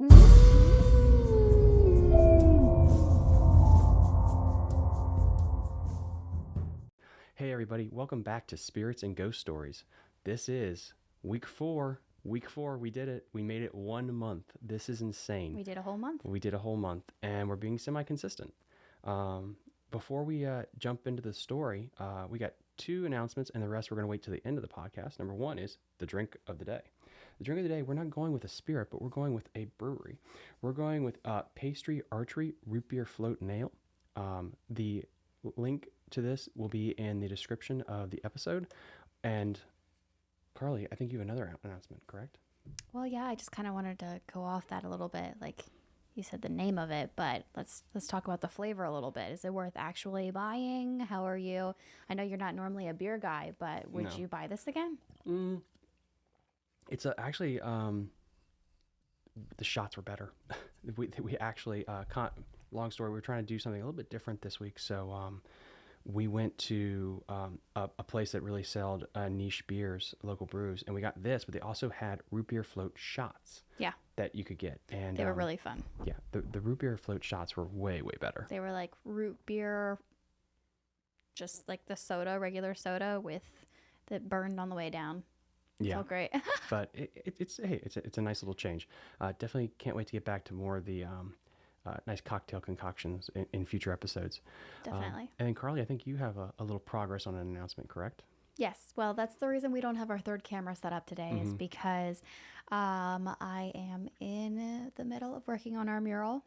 Hey, everybody, welcome back to Spirits and Ghost Stories. This is week four. Week four, we did it. We made it one month. This is insane. We did a whole month. We did a whole month, and we're being semi consistent. Um, before we uh, jump into the story, uh, we got two announcements, and the rest we're going to wait till the end of the podcast. Number one is the drink of the day. The drink of the day, we're not going with a spirit, but we're going with a brewery. We're going with uh, Pastry Archery Root Beer Float Nail. Um, the link to this will be in the description of the episode. And Carly, I think you have another announcement, correct? Well, yeah, I just kind of wanted to go off that a little bit. Like you said the name of it, but let's let's talk about the flavor a little bit. Is it worth actually buying? How are you? I know you're not normally a beer guy, but would No. you buy this again? Mm, it's a, actually um, the shots were better. we we actually uh, con- long story. We were trying to do something a little bit different this week, so um, we went to um, a, a place that really sold uh, niche beers, local brews, and we got this. But they also had root beer float shots Yeah, that you could get, and they were um, really fun. yeah. The the root beer float shots were way way better. They were like root beer, just like the soda, regular soda with that burned on the way down. Yeah. felt great. but it, it, it's hey, it's a, it's a nice little change. Uh, definitely can't wait to get back to more of the um, uh, nice cocktail concoctions in, in future episodes. Um, Definitely. and then Carly, I think you have a, a little progress on an announcement, correct? Yes, well, that's the reason we don't have our third camera set up today, is Mhm. because um, I am in the middle of working on our mural.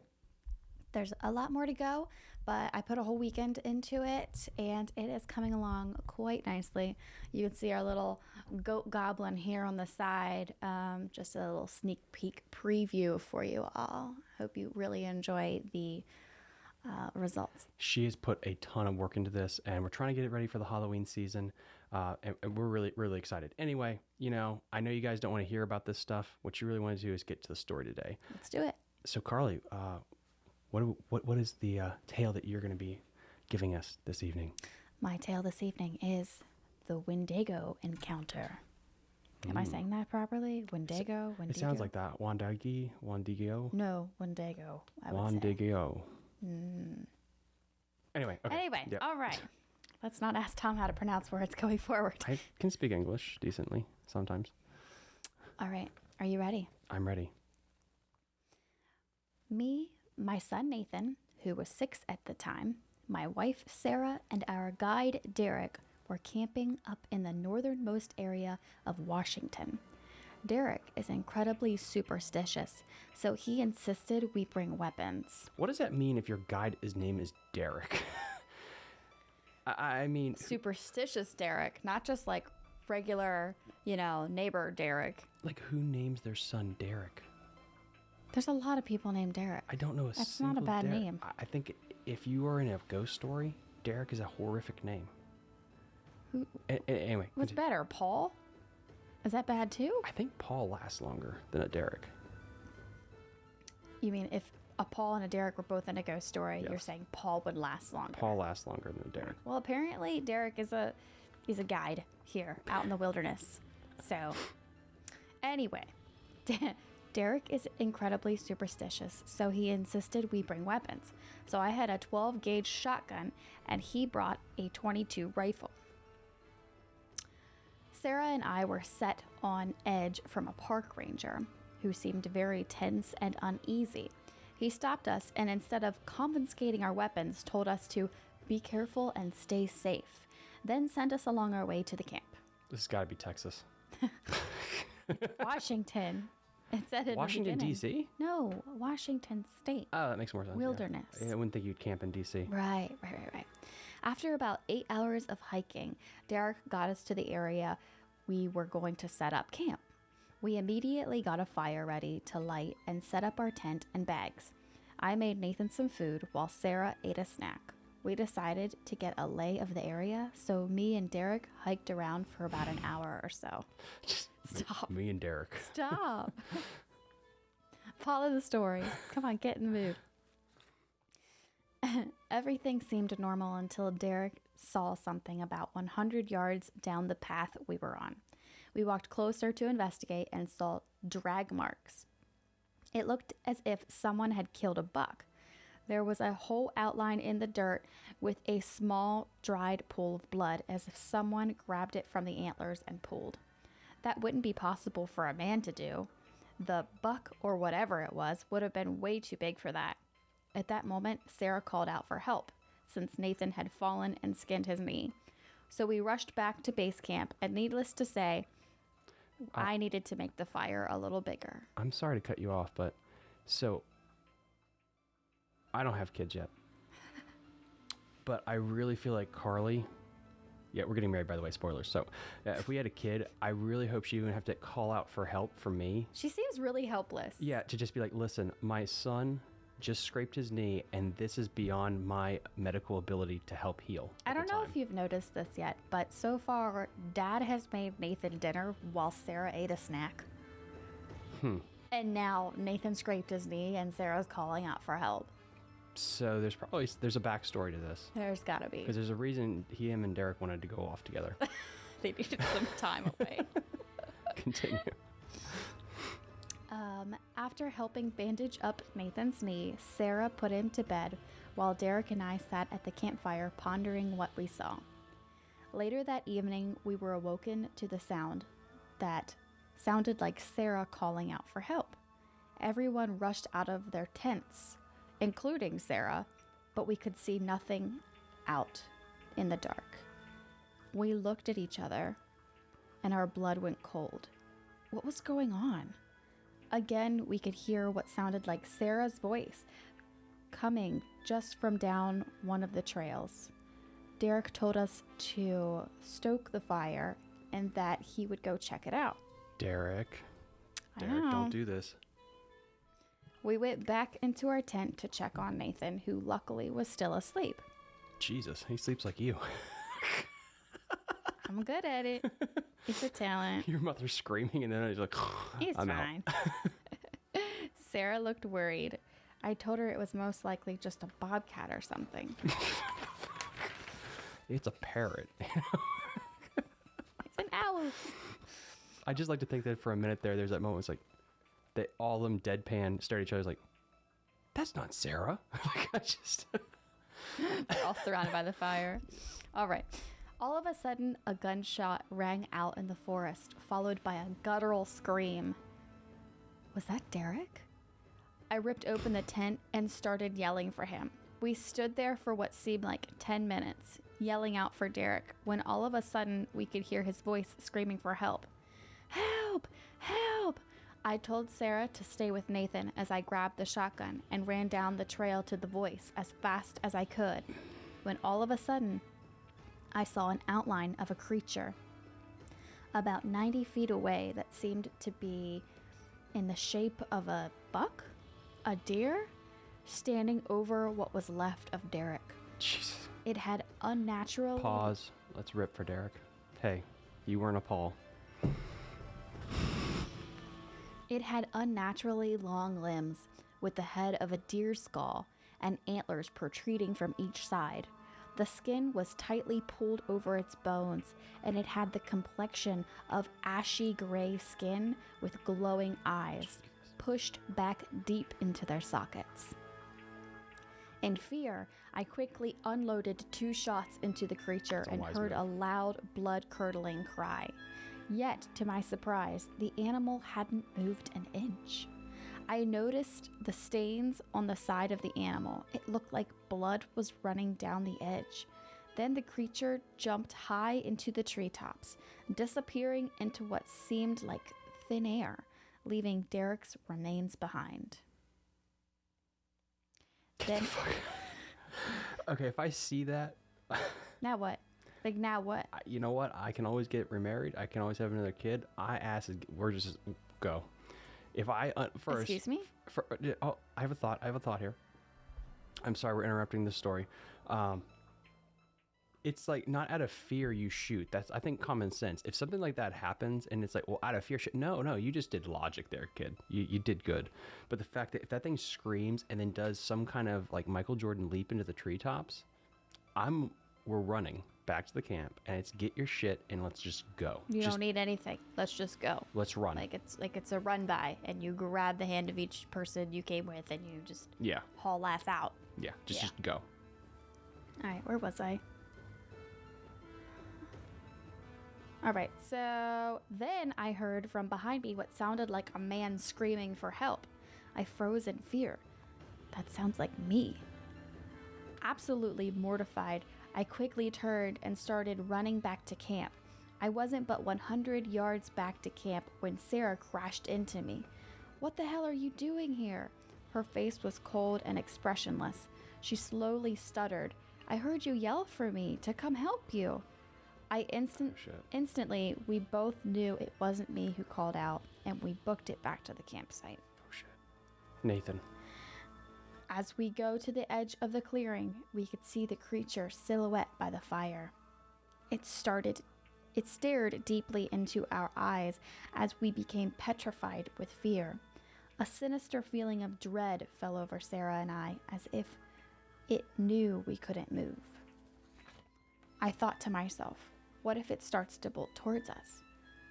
There's a lot more to go, but I put a whole weekend into it and it is coming along quite nicely. You can see our little goat goblin here on the side. Um, just a little sneak peek preview for you all. Hope you really enjoy the uh, results. She has put a ton of work into this, and we're trying to get it ready for the Halloween season. Uh, and, and we're really, really excited. Anyway, you know, I know you guys don't want to hear about this stuff. What you really want to do is get to the story today. Let's do it. So, Carly, uh, what, what, what is the uh, tale that you're going to be giving us this evening? My tale this evening is the Wendigo encounter. Am I saying that properly? Wendigo? Wendigo? Mm. It sounds like that. Wandagi, Wandigio, No, Wendigo. I would say. Mm. Anyway, okay. Anyway, Yep. all right. Let's not ask Tom how to pronounce words going forward. I can speak English decently sometimes. All right. Are you ready? I'm ready. Me, my son Nathan, who was six at the time, my wife Sarah, and our guide Derek were camping up in the northernmost area of Washington. Derek is incredibly superstitious, so he insisted we bring weapons. What does that mean if your guide his name is Derek? I, I mean, Superstitious Derek, not just like regular, you know, neighbor Derek. like who names their son Derek? There's a lot of people named Derek. I don't know a That's not a bad Derek. name. I- think if you are in a ghost story, Derek is a horrific name. Who- A- anyway, What's continue. better, Paul? Is that bad too? I think Paul lasts longer than a Derek. You mean if a Paul and a Derek were both in a ghost story, you're saying Paul would last longer? Paul lasts longer than a Derek. Well, apparently Derek is a he's a guide here out in the wilderness. So, anyway, Derek is incredibly superstitious, so he insisted we bring weapons. So I had a 12 gauge shotgun, and he brought a 22 rifle. Sarah and I were set on edge from a park ranger who seemed very tense and uneasy. He stopped us and instead of confiscating our weapons, told us to be careful and stay safe, then sent us along our way to the camp. This has got to be Texas. Washington. It said in Washington. D.C. No, Washington State. Oh, that makes more sense. Wilderness. Yeah, I wouldn't think you'd camp in D.C. Right, right, right, right. After about eight hours of hiking, Derek got us to the area we were going to set up camp. We immediately got a fire ready to light and set up our tent and bags. I made Nathan some food while Sarah ate a snack. We decided to get a lay of the area, so me and Derek hiked around for about an hour or so. Stop. Me and Derek. Stop. Follow the story. Come on, get in the mood. Everything seemed normal until Derek saw something about 100 yards down the path we were on. We walked closer to investigate and saw drag marks. It looked as if someone had killed a buck. There was a whole outline in the dirt with a small dried pool of blood as if someone grabbed it from the antlers and pulled. That wouldn't be possible for a man to do. The buck or whatever it was would have been way too big for that. At that moment, Sarah called out for help since Nathan had fallen and skinned his knee. So we rushed back to base camp, and needless to say, I needed to make the fire a little bigger. I'm sorry to cut you off, but so I don't have kids yet. but I really feel like Carly. Yeah, we're getting married, by the way. Spoilers. So, uh, if we had a kid, I really hope she wouldn't have to call out for help from me. She seems really helpless. Yeah, to just be like, listen, my son just scraped his knee, and this is beyond my medical ability to help heal. I don't know time." if you've noticed this yet, but so far, Dad has made Nathan dinner while Sarah ate a snack. Hmm. And now Nathan scraped his knee, and Sarah's calling out for help. So there's probably there's a backstory to this There's gotta be. because there's a reason he, him, and Derek wanted to go off together. They needed some time away. Continue. Um, after helping bandage up Nathan's knee, Sarah put him to bed while Derek and I sat at the campfire pondering what we saw. Later that evening, we were awoken to the sound that sounded like Sarah calling out for help. Everyone rushed out of their tents, including Sarah, but we could see nothing out in the dark. We looked at each other, and our blood went cold. What was going on? Again, we could hear what sounded like Sarah's voice coming just from down one of the trails. Derek told us to stoke the fire and that he would go check it out. Derek. Derek, don't do this. We went back into our tent to check on Nathan, who luckily was still asleep. Jesus, he sleeps like you. I'm good at it. It's a talent. Your mother's screaming, and then he's like, He's fine. Sarah looked worried. I told her it was most likely just a bobcat or something. It's a parrot. It's an owl. I just like to think that for a minute there, there's that moment. It's like they all of them deadpan stare at each other. Like, that's not Sarah. like I just. They're all surrounded by the fire. All right. All of a sudden, a gunshot rang out in the forest, followed by a guttural scream. Was that Derek? I ripped open the tent and started yelling for him. We stood there for what seemed like 10 minutes, yelling out for Derek, when all of a sudden we could hear his voice screaming for help. Help! Help! I told Sarah to stay with Nathan as I grabbed the shotgun and ran down the trail to the voice as fast as I could. When all of a sudden, I saw an outline of a creature about 90 feet away that seemed to be in the shape of a buck, a deer, standing over what was left of Derek. Jesus. It had unnatural. Pause. Let's rip for Derek. Hey, you weren't a Paul. It had unnaturally long limbs, with the head of a deer's skull and antlers protruding from each side. The skin was tightly pulled over its bones, and it had the complexion of ashy gray skin with glowing eyes, pushed back deep into their sockets. In fear, I quickly unloaded two shots into the creature and heard move. a loud, blood curdling cry. Yet, to my surprise, the animal hadn't moved an inch. I noticed the stains on the side of the animal. It looked like blood was running down the edge. Then the creature jumped high into the treetops, disappearing into what seemed like thin air, leaving Derek's remains behind. Then, Okay, if I see that, now what? Like, now what? You know what? I can always get remarried. I can always have another kid. I ask, is- we're just go. If I uh, first, Excuse me? For, uh, oh, I have a thought. I have a thought here. I'm sorry, we're interrupting this story. Um, it's like not out of fear you shoot. That's I think common sense. If something like that happens and it's like, well, out of fear, shoot. No, no, you just did logic there, kid. You you did good. But the fact that if that thing screams and then does some kind of like Michael Jordan leap into the treetops, I'm we're running. back to the camp, and it's get your shit and let's just go. You just don't need anything. Let's just go. let's run. Like it's like it's a run by, and you grab the hand of each person you came with, and you just yeah, haul ass out. yeah, just Yeah. just go. All right, where was I? All right, so then I heard from behind me what sounded like a man screaming for help. I froze in fear. That sounds like me. Absolutely mortified, I quickly turned and started running back to camp. I wasn't but 100 yards back to camp when Sarah crashed into me. What the hell are you doing here? Her face was cold and expressionless. She slowly stuttered. I heard you yell for me to come help you. I instant oh, Shit. instantly we both knew it wasn't me who called out and we booked it back to the campsite. Oh shit. Nathan. As we go to the edge of the clearing, we could see the creature silhouette by the fire. It started it stared deeply into our eyes as we became petrified with fear. A sinister feeling of dread fell over Sarah and I as if it knew we couldn't move. I thought to myself, what if it starts to bolt towards us?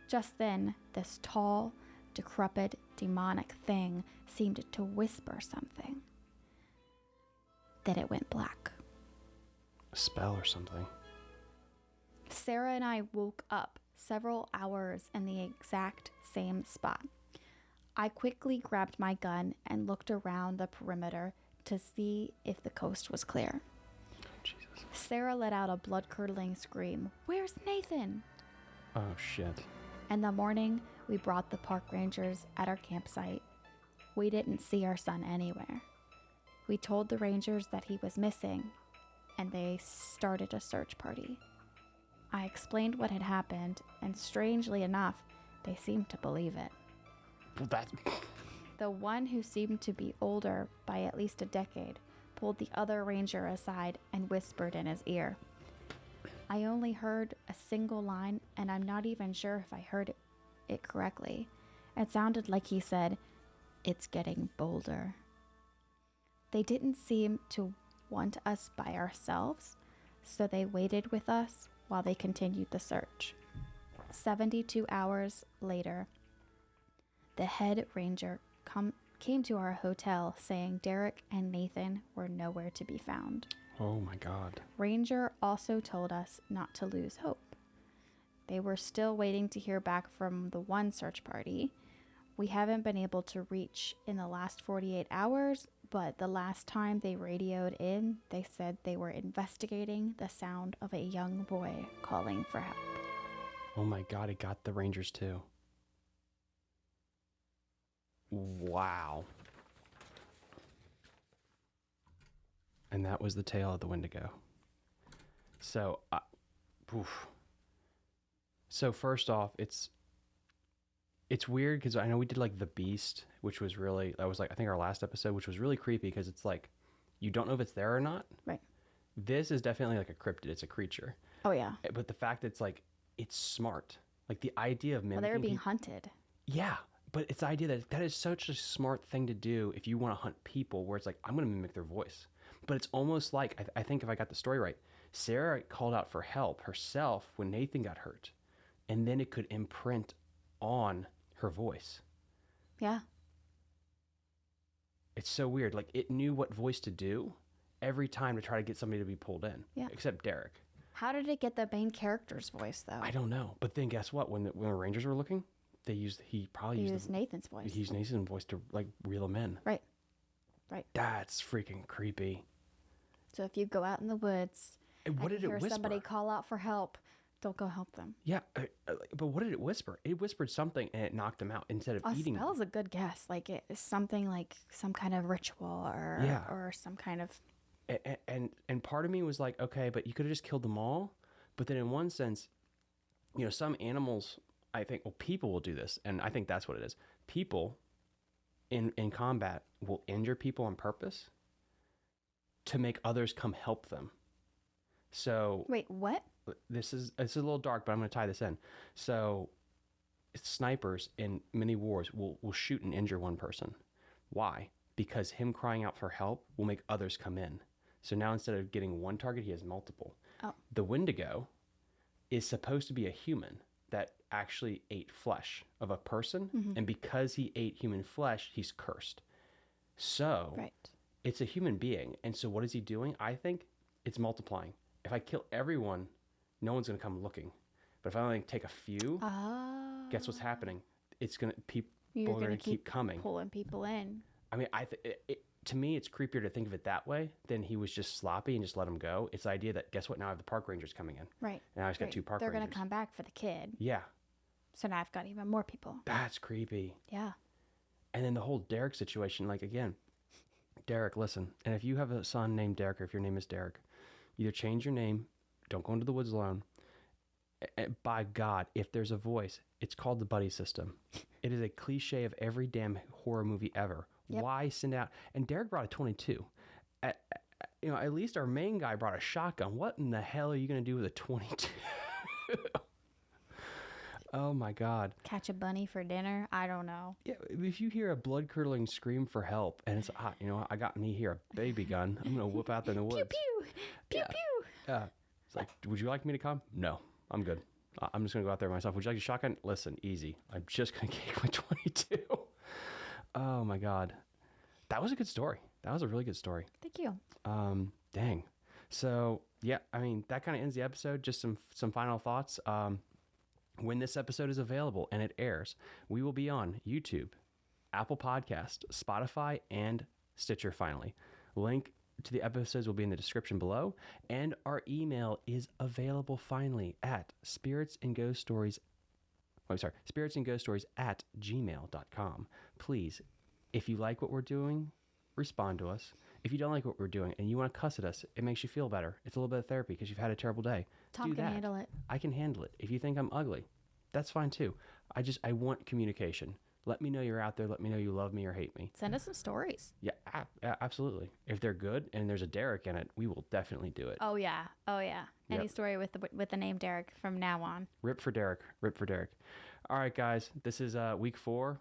Just then, this tall, decrepit, demonic thing seemed to whisper something. Then it went black. A spell or something. Sarah and I woke up several hours in the exact same spot. I quickly grabbed my gun and looked around the perimeter to see if the coast was clear. Jesus. Sarah let out a blood curdling scream Where's Nathan? Oh shit. In the morning, we brought the park rangers at our campsite. We didn't see our son anywhere. We told the rangers that he was missing, and they started a search party. I explained what had happened, and strangely enough, they seemed to believe it. Well, that. The one who seemed to be older by at least a decade pulled the other ranger aside and whispered in his ear. I only heard a single line, and I'm not even sure if I heard it, it correctly. It sounded like he said, It's getting bolder. They didn't seem to want us by ourselves, so they waited with us while they continued the search. 72 hours later, the head ranger come, came to our hotel saying Derek and Nathan were nowhere to be found. Oh my god. Ranger also told us not to lose hope. They were still waiting to hear back from the one search party. We haven't been able to reach in the last 48 hours, but the last time they radioed in, they said they were investigating the sound of a young boy calling for help. Oh my god, it got the Rangers too. Wow. And that was the tale of the Wendigo. So, uh, so first off, it's it's weird because I know we did like the Beast, which was really that was like I think our last episode, which was really creepy because it's like you don't know if it's there or not. Right. This is definitely like a cryptid; it's a creature. Oh, yeah. Eh, But the fact that it's like it's smart, like the idea of Well, they were being peop- hunted. yeah, but it's the idea that that is such a smart thing to do if you want to hunt people, where it's like I'm going to mimic their voice. But it's almost like I, I think if I got the story right, Sarah called out for help herself when Nathan got hurt, and then it could imprint on her voice. Yeah. It's so weird. Like it knew what voice to do every time to try to get somebody to be pulled in. Yeah. Except Derek. How did it get the main character's voice, though? I don't know. But then guess what? When the, when the Rangers were looking, they used he probably He used, used the, Nathan's voice. he used Nathan's voice to like reel them in. Right. Right. That's freaking creepy. So if you go out in the woods And what did it hear whisper? somebody call out for help, don't go help them. yeah, uh, uh, but what did it whisper? It whispered something and it knocked them out instead of A eating. spell them. is a good guess. Like it is something like some kind of ritual or Yeah. or some kind of A- a- and and part of me was like, okay, but you could have just killed them all. But then in one sense, you know, some animals, I think, well, people will do this, and I think that's what it is. People in in combat will injure people on purpose to make others come help them. So wait, what? This is this is a little dark, but I'm going to tie this in. So snipers in many wars will will shoot and injure one person. Why? Because him crying out for help will make others come in. So now instead of getting one target, he has multiple. Oh. The Wendigo is supposed to be a human that actually ate flesh of a person, Mhm. and because he ate human flesh, he's cursed. So Right. it's a human being, and so what is he doing? I think it's multiplying. If I kill everyone, no one's gonna come looking. But if I only take a few, Oh. guess what's ah. happening? It's gonna people You're are gonna gonna keep keep coming. pulling people in. I mean, I th- it, it, to me, it's creepier to think of it that way than he was just sloppy and just let him go. It's the idea that guess what? Now I have the park rangers coming in, Right. and I just got two park rangers. They're gonna come back for the kid. Yeah, So now I've got even more people. that's creepy. Yeah. And then the whole Derek situation, like again, Derek, listen. And if you have a son named Derek, or if your name is Derek, either change your name, don't go into the woods alone. A- a- By God, if there's a voice, it's called the buddy system. It is a cliche of every damn horror movie ever. Yep. Why send out? And Derek brought a 22. At, at- you know, at least our main guy brought a shotgun. What in the hell are you going to do with a 22? oh my God. Catch a bunny for dinner. I don't know. Yeah, if you hear a blood curdling scream for help and it's hot, you know, I got me here a baby gun. I'm gonna whip out there in the woods. Pew pew. Pew Yeah. pew. Yeah. Like, would you like me to come? No, I'm good. I'm just gonna go out there myself. Would you like a shotgun? Listen, easy. I'm just gonna kick my 22. oh my god, that was a good story. That was a really good story. Thank you. Um, dang. So yeah, I mean that kind of ends the episode. Just some some final thoughts. Um, when this episode is available and it airs, we will be on YouTube, Apple Podcast, Spotify, and Stitcher. Finally, link to the episodes will be in the description below, and our email is available finally at spirits and ghost stories. Oh, sorry, spirits and ghost stories at gmail.com. Please, if you like what we're doing, respond to us. If you don't like what we're doing and you want to cuss at us, it makes you feel better. It's a little bit of therapy because you've had a terrible day. Tom Do can that. handle it. I can handle it. If you think I'm ugly, that's fine too. I just I want communication. Let me know you're out there. Let me know you love me or hate me. Send us some stories. Yeah, absolutely. If they're good and there's a Derek in it, we will definitely do it. Oh yeah. Oh yeah. Any Yep. story with the with the name Derek from now on. Rip for Derek. Rip for Derek. All right, guys. This is uh, week four.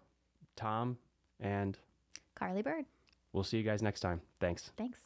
Tom, and Carly Bird. we'll see you guys next time. Thanks. Thanks.